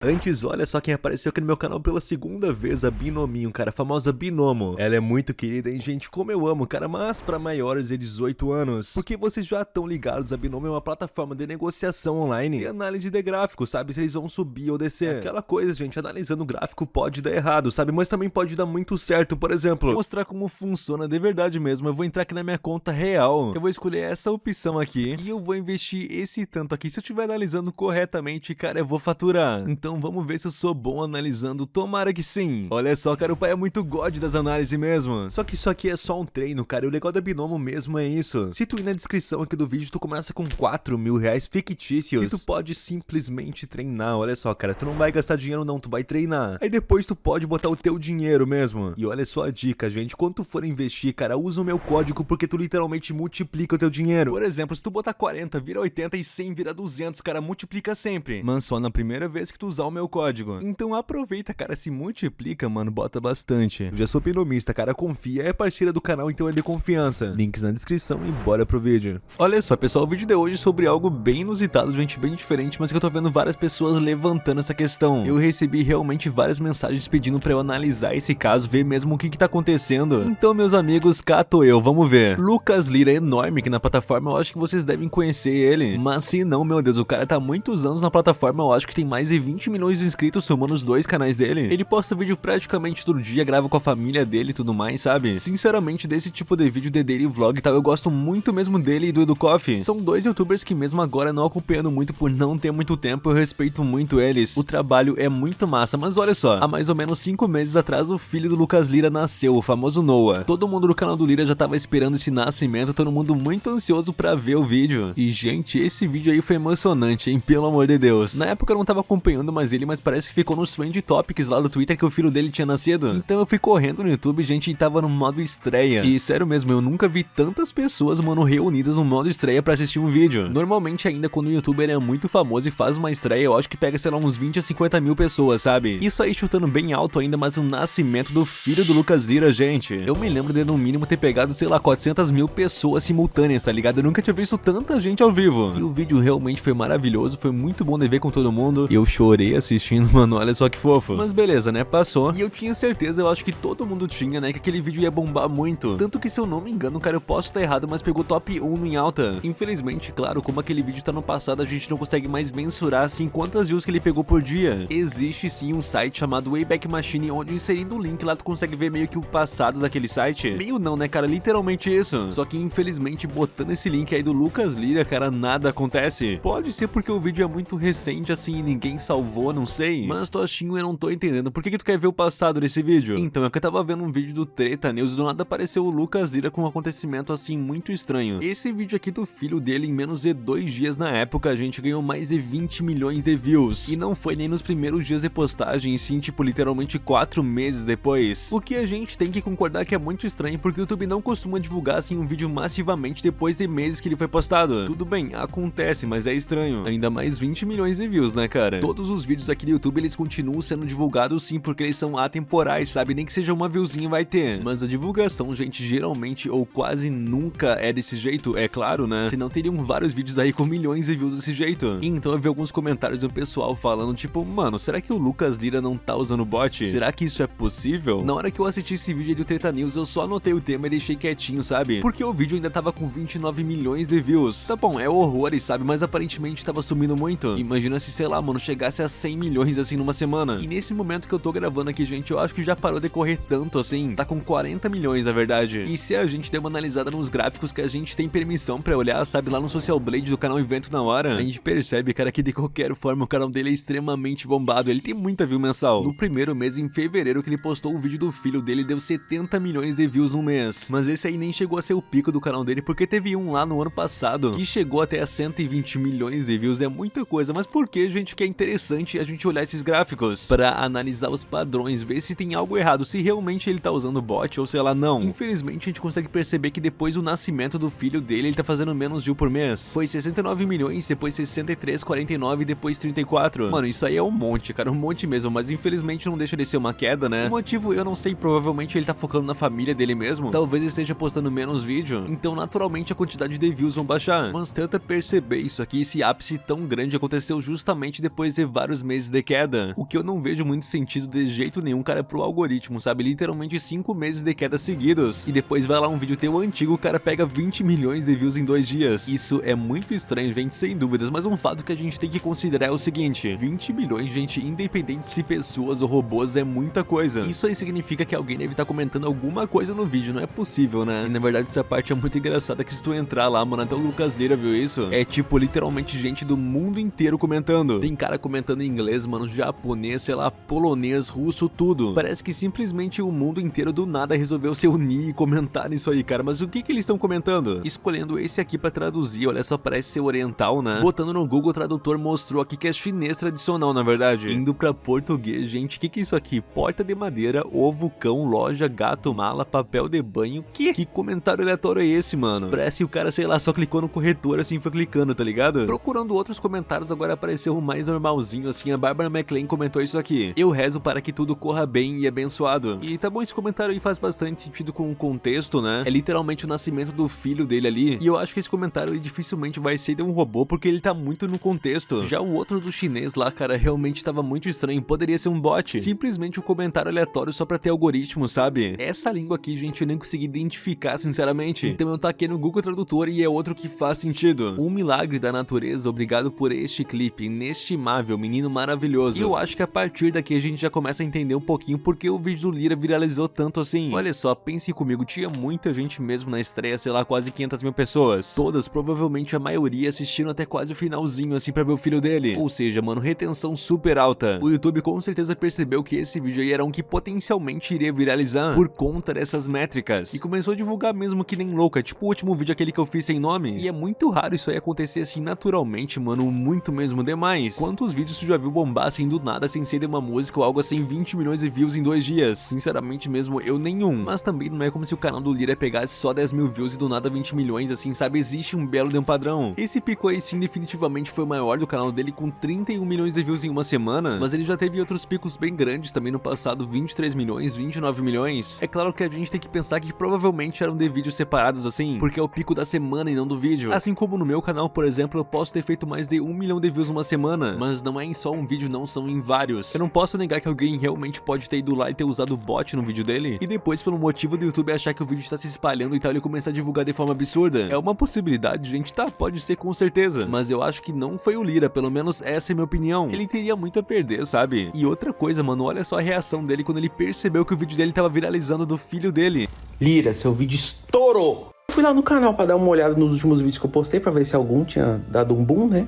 Antes, olha só quem apareceu aqui no meu canal pela segunda vez, a Binominho, cara, a famosa Binomo. Ela é muito querida, hein, gente, como eu amo, cara, mas pra maiores de 18 anos. Porque vocês já estão ligados, a Binomo é uma plataforma de negociação online e análise de gráficos, sabe, se eles vão subir ou descer. Aquela coisa, gente, analisando o gráfico pode dar errado, sabe, mas também pode dar muito certo, por exemplo. Vou mostrar como funciona de verdade mesmo, eu vou entrar aqui na minha conta real, eu vou escolher essa opção aqui e eu vou investir esse tanto aqui. Se eu estiver analisando corretamente, cara, eu vou faturar. Então então vamos ver se eu sou bom analisando, tomara que sim. Olha só, cara, o pai é muito god das análises mesmo. Só que isso aqui é só um treino, cara, e o legal da Binomo mesmo é isso. Se tu ir na descrição aqui do vídeo, tu começa com 4 mil reais fictícios, e tu pode simplesmente treinar, olha só, cara, tu não vai gastar dinheiro não, tu vai treinar. Aí depois tu pode botar o teu dinheiro mesmo. E olha só a dica, gente, quando tu for investir, cara, usa o meu código porque tu literalmente multiplica o teu dinheiro. Por exemplo, se tu botar 40, vira 80 e 100 vira 200, cara, multiplica sempre. Mas só na primeira vez que tu usar o meu código. Então aproveita, cara, se multiplica, mano, bota bastante. Eu já sou pinomista, cara, confia, é parceira do canal, então é de confiança. Links na descrição e bora pro vídeo. Olha só, pessoal, o vídeo de hoje é sobre algo bem inusitado, gente, bem diferente, mas que eu tô vendo várias pessoas levantando essa questão. Eu recebi realmente várias mensagens pedindo pra eu analisar esse caso, ver mesmo o que que tá acontecendo. Então, meus amigos, cato eu, vamos ver. Lucas Lira é enorme aqui na plataforma, eu acho que vocês devem conhecer ele. Mas se não, meu Deus, o cara tá muitos anos na plataforma, eu acho que tem mais de 20 milhões de inscritos somando os dois canais dele. Ele posta vídeo praticamente todo dia, grava com a família dele e tudo mais, sabe? Sinceramente, desse tipo de vídeo de daily vlog e tal, eu gosto muito mesmo dele e do Edu Coffee. São dois youtubers que mesmo agora não acompanhando muito por não ter muito tempo, eu respeito muito eles. O trabalho é muito massa, mas olha só, há mais ou menos 5 meses atrás o filho do Lucas Lira nasceu, o famoso Noah. Todo mundo do canal do Lira já tava esperando esse nascimento, todo mundo muito ansioso pra ver o vídeo. E gente, esse vídeo aí foi emocionante, hein? Pelo amor de Deus. Na época eu não tava acompanhando mais ele, mas parece que ficou nos Trend Topics lá do Twitter que o filho dele tinha nascido. Então eu fui correndo no YouTube, gente, e tava no modo estreia. E sério mesmo, eu nunca vi tantas pessoas, mano, reunidas no modo estreia pra assistir um vídeo. Normalmente ainda quando o youtuber é muito famoso e faz uma estreia, eu acho que pega, sei lá, uns 20 a 50 mil pessoas, sabe? Isso aí chutando bem alto ainda, mas o nascimento do filho do Lucas Lira, gente. Eu me lembro de no mínimo ter pegado, sei lá, 400 mil pessoas simultâneas, tá ligado? Eu nunca tinha visto tanta gente ao vivo. E o vídeo realmente foi maravilhoso, foi muito bom de ver com todo mundo. Eu chorei assistindo assistindo, mano, olha só que fofo. Mas beleza, né, passou. E eu tinha certeza, eu acho que todo mundo tinha, né, que aquele vídeo ia bombar muito. Tanto que se eu não me engano, cara, eu posso estar errado, mas pegou top 1 em alta. Infelizmente, claro, como aquele vídeo tá no passado, a gente não consegue mais mensurar, assim, quantas views que ele pegou por dia. Existe sim um site chamado Wayback Machine, onde inserindo o link lá tu consegue ver meio que o passado daquele site. Meio não, né, cara, literalmente isso. Só que infelizmente, botando esse link aí do Lucas Lira, cara, nada acontece. Pode ser porque o vídeo é muito recente, assim, e ninguém salvou, não sei. Mas Toshinho, eu não tô entendendo. Por que, que tu quer ver o passado desse vídeo? Então, é que eu tava vendo um vídeo do Treta News e do nada apareceu o Lucas Lira com um acontecimento assim muito estranho. Esse vídeo aqui do filho dele, em menos de dois dias na época, a gente ganhou mais de 20 milhões de views. E não foi nem nos primeiros dias de postagem, sim, tipo, literalmente quatro meses depois. O que a gente tem que concordar que é muito estranho, porque o YouTube não costuma divulgar assim um vídeo massivamente depois de meses que ele foi postado. Tudo bem, acontece, mas é estranho. Ainda mais 20 milhões de views, né, cara? Todos os vídeos aqui do YouTube eles continuam sendo divulgados sim, porque eles são atemporais, sabe? Nem que seja uma viewzinha vai ter. Mas a divulgação, gente, geralmente ou quase nunca é desse jeito, é claro, né? Senão teriam vários vídeos aí com milhões de views desse jeito. Então eu vi alguns comentários do pessoal falando, tipo, mano, será que o Lucas Lira não tá usando bot? Será que isso é possível? Na hora que eu assisti esse vídeo do Treta News, eu só anotei o tema e deixei quietinho, sabe? Porque o vídeo ainda tava com 29 milhões de views. Tá bom, é horrores, sabe? Mas aparentemente tava sumindo muito. Imagina se, sei lá, mano, chegasse a 100 milhões assim numa semana. E nesse momento que eu tô gravando aqui, gente, eu acho que já parou de correr tanto assim. Tá com 40 milhões, na verdade. E se a gente der uma analisada nos gráficos que a gente tem permissão pra olhar, sabe, lá no Social Blade do canal Evento na Hora, a gente percebe, cara, que de qualquer forma o canal dele é extremamente bombado. Ele tem muita view mensal. No primeiro mês, em fevereiro, que ele postou o vídeo do filho dele, deu 70 milhões de views no mês. Mas esse aí nem chegou a ser o pico do canal dele, porque teve um lá no ano passado, que chegou até a 120 milhões de views. É muita coisa. Mas por que, gente, que é interessante a gente olhar esses gráficos para analisar os padrões, ver se tem algo errado, se realmente ele tá usando bot ou sei lá não. Infelizmente a gente consegue perceber que depois do nascimento do filho dele, ele tá fazendo menos view por mês. Foi 69 milhões, depois 63, 49 e depois 34. Mano, isso aí é um monte, cara, um monte mesmo, mas infelizmente não deixa de ser uma queda, né? O motivo eu não sei, provavelmente ele tá focando na família dele mesmo, talvez esteja postando menos vídeo, então naturalmente a quantidade de views vão baixar. Mas tenta perceber isso aqui, esse ápice tão grande aconteceu justamente depois de vários vários meses de queda. O que eu não vejo muito sentido de jeito nenhum, cara, pro algoritmo, sabe? Literalmente 5 meses de queda seguidos. E depois vai lá um vídeo teu antigo, o cara pega 20 milhões de views em dois dias. Isso é muito estranho, gente, sem dúvidas. Mas um fato que a gente tem que considerar é o seguinte. 20 milhões, gente, independente se pessoas ou robôs, é muita coisa. Isso aí significa que alguém deve estar tá comentando alguma coisa no vídeo, não é possível, né? E na verdade essa parte é muito engraçada que se tu entrar lá, mano, até o Lucas Lira viu isso? É tipo, literalmente gente do mundo inteiro comentando. Tem cara comentando em inglês, mano, japonês, sei lá, polonês, russo, tudo. Parece que simplesmente o mundo inteiro do nada resolveu se unir e comentar nisso aí, cara. Mas o que que eles estão comentando? Escolhendo esse aqui pra traduzir, olha só, parece ser oriental, né? Botando no Google Tradutor mostrou aqui que é chinês tradicional, na verdade. Indo pra português, gente, o que que é isso aqui? Porta de madeira, ovo, cão, loja, gato, mala, papel de banho. Que? Que comentário aleatório é esse, mano? Parece que o cara, sei lá, só clicou no corretor assim foi clicando, tá ligado? Procurando outros comentários, agora apareceu um mais normalzinho, assim. A Barbara McLean comentou isso aqui. Eu rezo para que tudo corra bem e abençoado. E tá bom, esse comentário aí faz bastante sentido com o contexto, né? É literalmente o nascimento do filho dele ali. E eu acho que esse comentário ele dificilmente vai ser de um robô, porque ele tá muito no contexto. Já o outro do chinês lá, cara, realmente tava muito estranho. Poderia ser um bot. Simplesmente um comentário aleatório só pra ter algoritmo, sabe? Essa língua aqui, gente, eu nem consegui identificar, sinceramente. Então eu taquei no Google Tradutor e é outro que faz sentido. Um milagre da natureza, obrigado por este clipe. Inestimável, menino maravilhoso. E eu acho que a partir daqui a gente já começa a entender um pouquinho porque o vídeo do Lira viralizou tanto assim. Olha só, pense comigo, tinha muita gente mesmo na estreia, sei lá, quase 500 mil pessoas. Todas, provavelmente a maioria, assistiram até quase o finalzinho, assim, pra ver o filho dele. Ou seja, mano, retenção super alta. O YouTube com certeza percebeu que esse vídeo aí era um que potencialmente iria viralizar por conta dessas métricas. E começou a divulgar mesmo que nem louca, tipo o último vídeo aquele que eu fiz sem nome. E é muito raro isso aí acontecer assim naturalmente, mano, muito mesmo demais. Quantos vídeos já viu bombar assim do nada sem ser de uma música ou algo assim 20 milhões de views em dois dias? Sinceramente mesmo, eu nenhum. Mas também não é como se o canal do Lira pegasse só 10 mil views e do nada 20 milhões assim, sabe? Existe um belo de um padrão. Esse pico aí sim definitivamente foi o maior do canal dele com 31 milhões de views em uma semana, mas ele já teve outros picos bem grandes também no passado, 23 milhões, 29 milhões. É claro que a gente tem que pensar que provavelmente eram de vídeos separados assim, porque é o pico da semana e não do vídeo. Assim como no meu canal, por exemplo, eu posso ter feito mais de um milhão de views uma semana, mas não é em só um vídeo, não são em vários. Eu não posso negar que alguém realmente pode ter ido lá e ter usado bot no vídeo dele, e depois pelo motivo do YouTube achar que o vídeo está se espalhando e tal, ele começar a divulgar de forma absurda. É uma possibilidade, gente, tá? Pode ser com certeza, mas eu acho que não foi o Lira, pelo menos essa é minha opinião. Ele teria muito a perder, sabe? E outra coisa, mano, olha só a reação dele quando ele percebeu que o vídeo dele tava viralizando do filho dele. Lira, seu vídeo estourou! Fui lá no canal para dar uma olhada nos últimos vídeos que eu postei para ver se algum tinha dado um boom, né?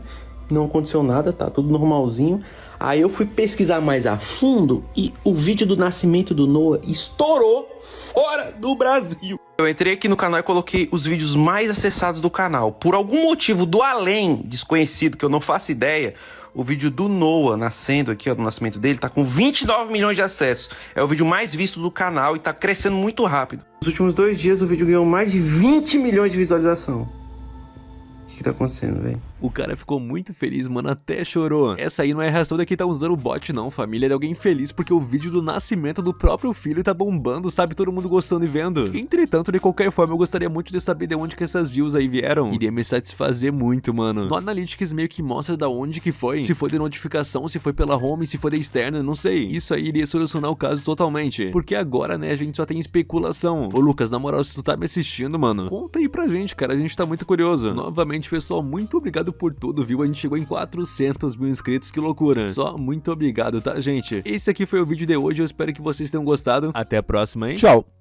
Não aconteceu nada, tá tudo normalzinho. Aí eu fui pesquisar mais a fundo e o vídeo do nascimento do Noah estourou fora do Brasil. Eu entrei aqui no canal e coloquei os vídeos mais acessados do canal. Por algum motivo do além desconhecido que eu não faço ideia, o vídeo do Noah nascendo aqui, ó, do nascimento dele, tá com 29 milhões de acessos. É o vídeo mais visto do canal e tá crescendo muito rápido. Nos últimos dois dias o vídeo ganhou mais de 20 milhões de visualização. O que tá acontecendo, velho? O cara ficou muito feliz, mano, até chorou. Essa aí não é a reação daqui tá usando o bot não, família. É de alguém feliz porque o vídeo do nascimento do próprio filho tá bombando, sabe? Todo mundo gostando e vendo. Entretanto, de qualquer forma, eu gostaria muito de saber de onde que essas views aí vieram. Iria me satisfazer muito, mano. No Analytics meio que mostra da onde que foi. Se foi de notificação, se foi pela home, se foi da externa, não sei. Isso aí iria solucionar o caso totalmente. Porque agora, né, a gente só tem especulação. Ô, Lucas, na moral, se tu tá me assistindo, mano, conta aí pra gente, cara. A gente tá muito curioso. Novamente, pessoal, muito obrigado por tudo, viu? A gente chegou em 400 mil inscritos, que loucura. Só muito obrigado, tá, gente? Esse aqui foi o vídeo de hoje, eu espero que vocês tenham gostado. Até a próxima, hein? Tchau!